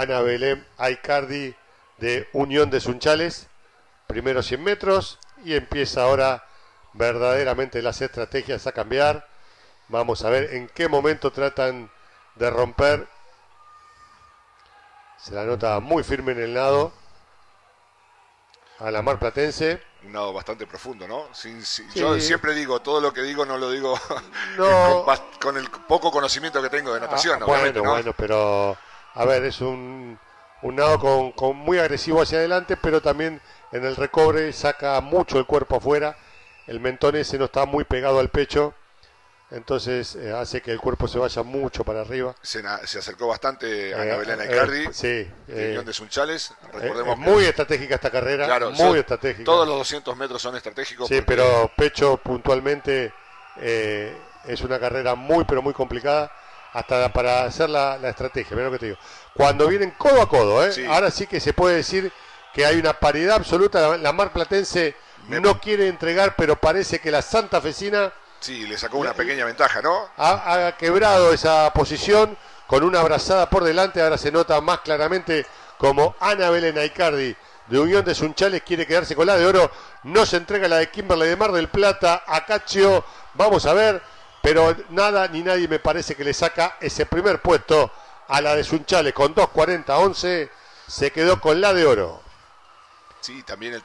Ana Belén Aicardi de Unión de Sunchales. Primero 100 metros y empieza ahora verdaderamente las estrategias a cambiar. Vamos a ver en qué momento tratan de romper. Se la nota muy firme en el nado a la mar platense. Un nado bastante profundo, ¿no? Yo siempre digo, todo lo que digo no lo digo con, el poco conocimiento que tengo de natación. Ah, bueno, bueno, pero a ver, es un, un nado con, con, muy agresivo hacia adelante, pero también en el recobre saca mucho el cuerpo afuera. El mentón ese no está muy pegado al pecho entonces eh, hace que el cuerpo se vaya mucho para arriba. Se, acercó bastante a eh, Belén Icardi, eh, sí, eh, de Sunchales. Recordemos muy estratégica esta carrera, claro, muy estratégica. Todos los 200 metros son estratégicos. Sí, pero Pecho puntualmente es una carrera muy, pero muy complicada hasta para hacer la, estrategia. Mira lo que te digo. Cuando vienen codo a codo, ahora sí que se puede decir que hay una paridad absoluta. La, Mar Platense no quiere entregar, pero parece que la Santa Fecina Sí, le sacó una pequeña ventaja, ¿no? Ha, quebrado esa posición con una abrazada por delante. Ahora se nota más claramente como Ana Belén Aicardi de Unión de Sunchales quiere quedarse con la de oro. No se entrega la de Kimberley de Mar del Plata. Acachio, vamos a ver. Pero nada ni nadie me parece que le saca ese primer puesto a la de Sunchales con 2.40-11. Se quedó con la de oro. Sí, también el